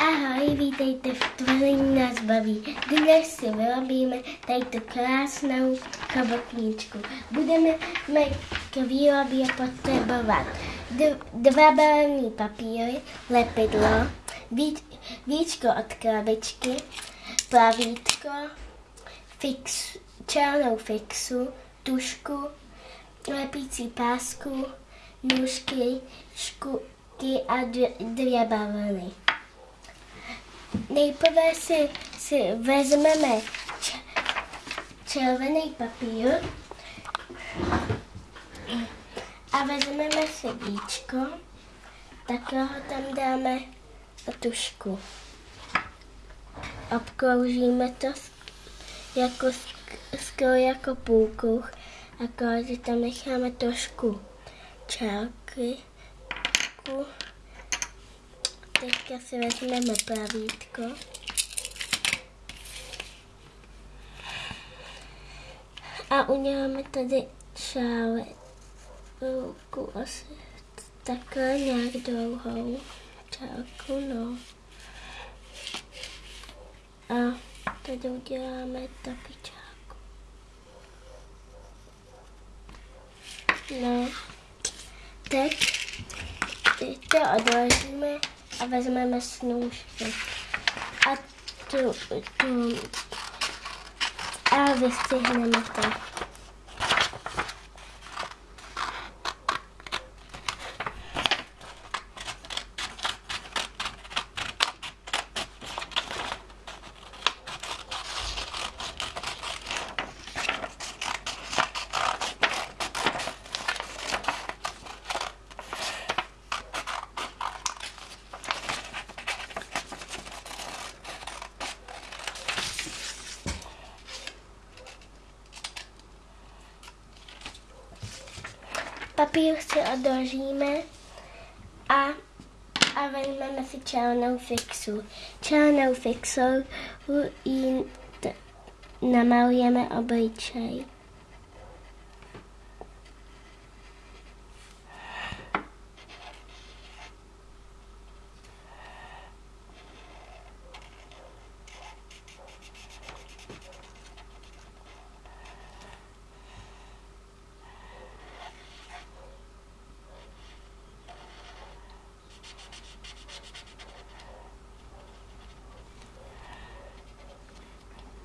Ahoj, vítejte v Tvoření nás baví. Dnes si vyrobíme tady tu krásnou chobotničku. Budeme k výrobě potřebovat dva barevné papíry, lepidlo, víčko od krabičky, plavítko, fix, černou fixu, tušku, lepící pásku, nůžky, škuky a dvě bavlny. Nejprve si, si vezmeme červený papír a vezmeme si víčko, takhle ho tam dáme na tušku. Obkroužíme to jako, skoro jako půlkruh, akorát, tam necháme trošku čárky. Teďka si vezmeme pravítko. A uděláme tady ruku asi takhle nějak dlouhou čárku, no. A tady uděláme taky čárku. No, teď, teď to odložíme a vezmeme snůžky. A tu, tu a vystřihneme to. Papír si odložíme a, a vezmeme si černou fixu. Černou fixou ji namalujeme obličej.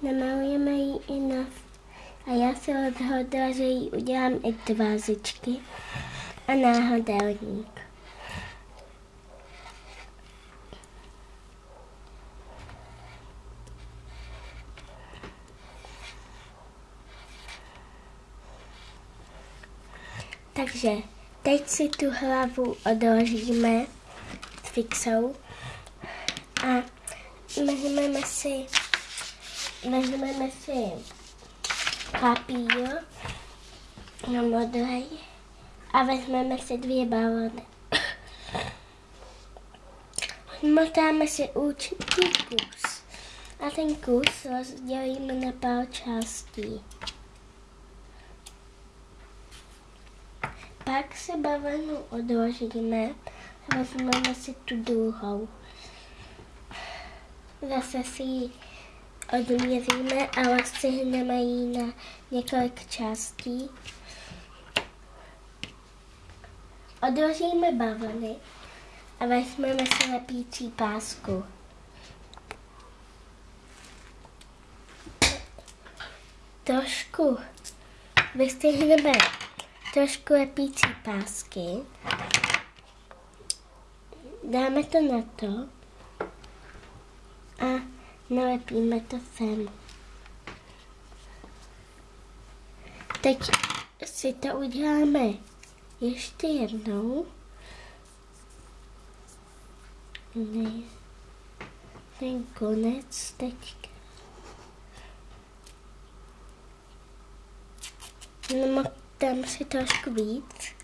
Namalujeme ji i na... A já se rozhodla, že jí udělám i tvářičky a náhodelník. Takže teď si tu hlavu odložíme s fixou a vezmeme si vezmeme si papír na modrý a vezmeme si dvě balony. Motáme si určitý kus a ten kus rozdělíme na pár částí. Pak se bavlnu odložíme a vezmeme si tu druhou. Zase si ji odměříme a rozstřihneme ji na několik částí. Odložíme bavlny a vezmeme si lepící pásku. Trošku vystřihneme trošku lepící pásky. Dáme to na to a nalepíme to sem. Teď si to uděláme ještě jednou. Ne, ten konec teďka. No, tam si trošku víc.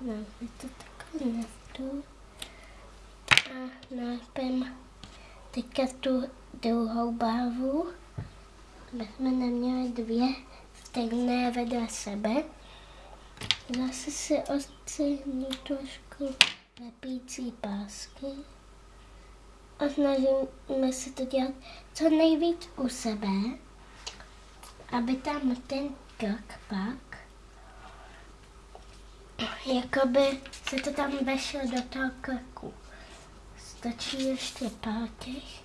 Máme to takhle na. A nápem teďka tu druhou barvu, aby jsme neměli dvě stejné vedle sebe. Zase si odstřihnu trošku lepící pásky a snažíme se to dělat co nejvíc u sebe, aby tam ten tlak pak, jakoby se to tam vešlo do toho krku. Stačí ještě pár těch.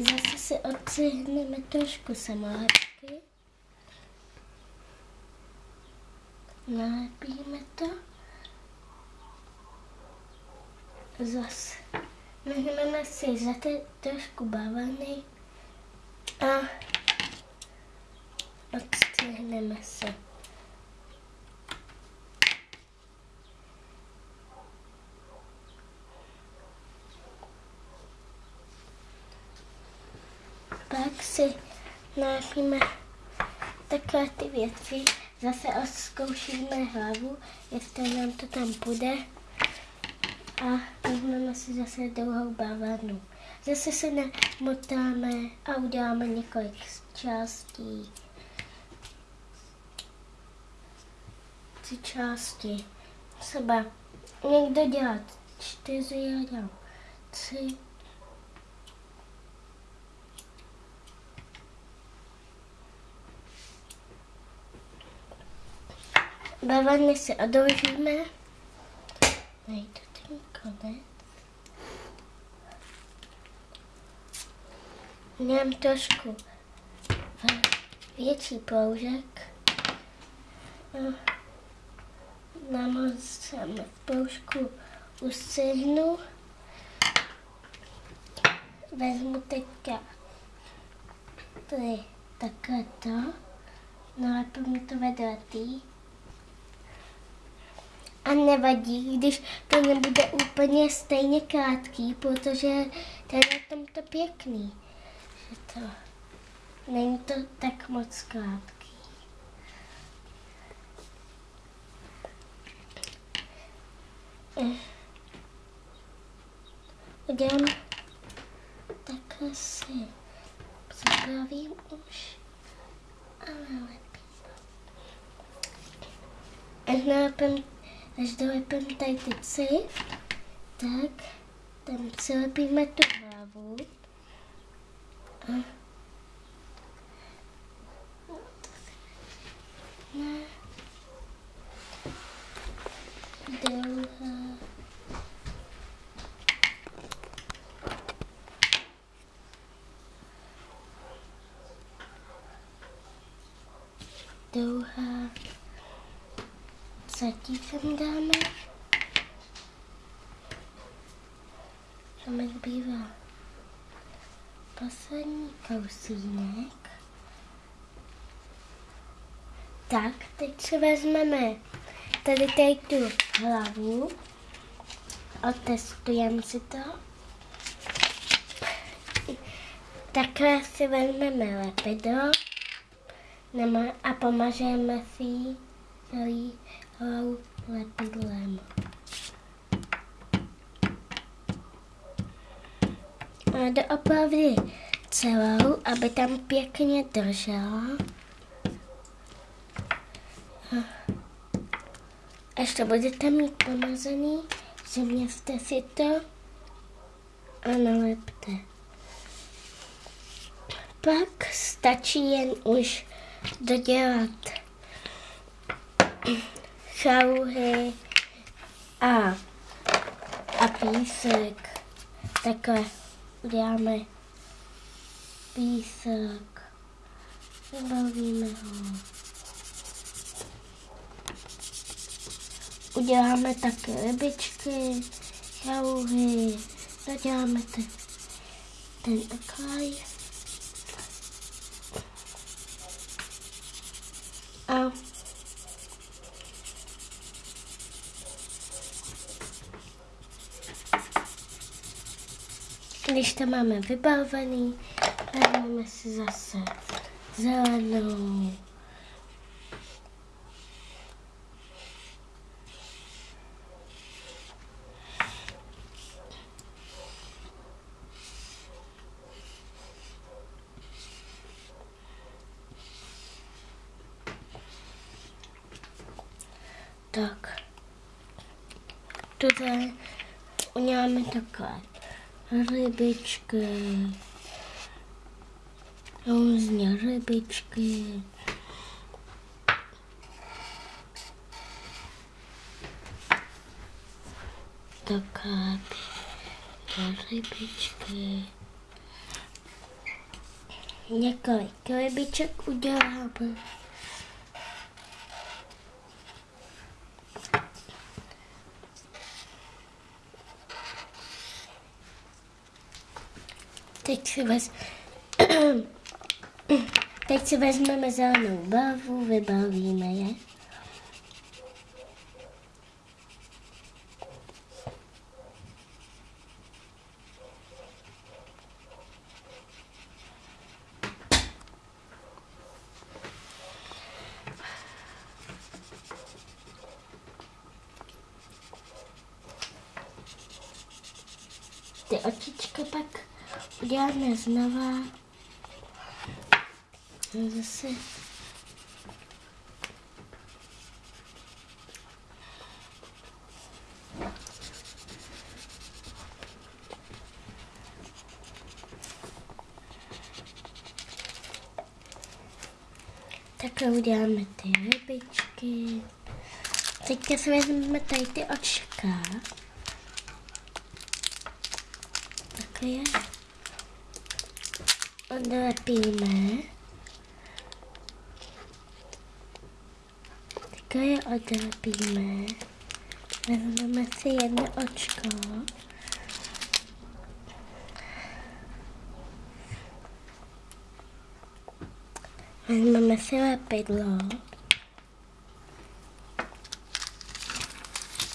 Zase si odcihneme trošku samolepky. Nalepíme to. Zase vezmeme si zase trošku bavlny a odstřihneme se. Pak si nalepíme takové ty věci. Zase zkoušíme hlavu, jestli nám to tam půjde. A vezmeme si zase druhou bavlnu. Zase se namotáme a uděláme několik částí. Tři části. Třeba někdo dělá čtyři, já dělám tři. Bavlny si odložíme. Najdu ten konec. Mám trošku větší proužek. Namazám v proužku ustřihnu. Vezmu teďka tady takhle to. Nalepím to vedle tý. A nevadí, když to nebude úplně stejně krátký, protože to je tom to pěkný. Že to, není to tak moc krátký. Udělám takhle si zapravím už, ale lepím. A nápem Až dolepím tady ty psy, tak tam přilepíme tu hlavu. A ne. Dlouhá. Dlouhá zatíkem dáme. Tam jak bývá poslední kousínek. Tak, teď si vezmeme tady tady tu hlavu. Otestujeme si to. Takhle si vezmeme lepidlo a pomažeme si celý hlavu lepidlem. A doopravdy celou, aby tam pěkně držela. Až to budete mít pomazaný, zeměste si to a nalepte. Pak stačí jen už dodělat šaluhy a, a písek. Takhle uděláme písek. Vybavíme ho. Uděláme také rybičky, šaluhy. Zaděláme ten, ten oklaj. A Když to máme vybavený, vezmeme si zase zelenou. Tak. tady uděláme takhle rybičky, různě rybičky. Takhle rybičky. Několik rybiček uděláme. Teď si, vez... Teď si vezmeme zelenou barvu, vybavíme je. Ty očička pak uděláme znova. Zase Takhle uděláme ty rybičky. Teďka si vezmeme tady ty očka. Takhle je. Odlepíme. Takhle je odlepíme. Vezmeme si jedno očko. Vezmeme si lepidlo.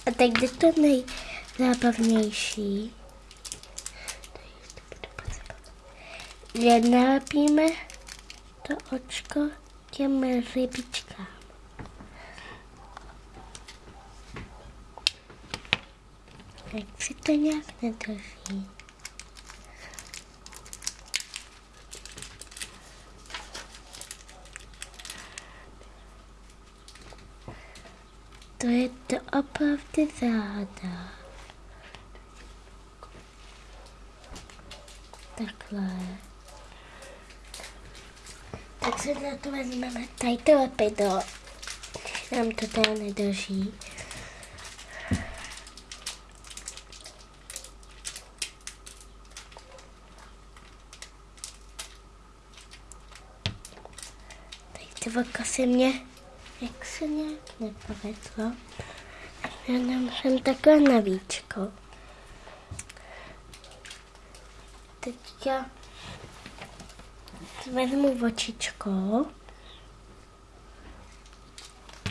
A teď jde to nejzábavnější. Že nalepíme to očko těm rybičkám. Jak si to nějak nedrží. To je to opravdu záda. Takhle. Se na to vezmeme tady to lepidlo. Nám to teda nedrží. Tady ty vlka se mě, jak se nějak nepovedlo. Já nám jsem takhle na víčko. Teďka vezmu očičko.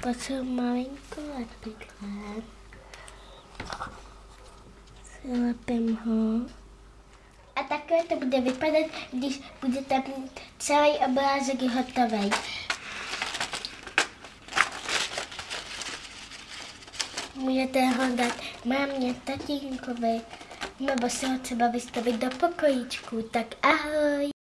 Potřebuji malinko lepidle. Přilepím ho. A takhle to bude vypadat, když budete mít celý obrázek hotový. Můžete ho dát mámě, tatínkovi, nebo si ho třeba vystavit do pokojíčku. Tak ahoj!